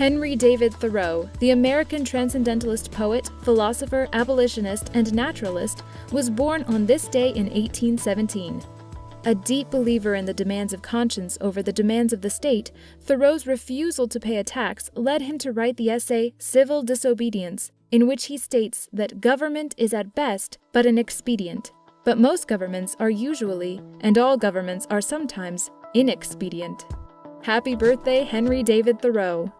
Henry David Thoreau, the American transcendentalist poet, philosopher, abolitionist, and naturalist, was born on this day in 1817. A deep believer in the demands of conscience over the demands of the state, Thoreau's refusal to pay a tax led him to write the essay Civil Disobedience, in which he states that government is at best but an expedient, but most governments are usually, and all governments are sometimes, inexpedient. Happy birthday, Henry David Thoreau!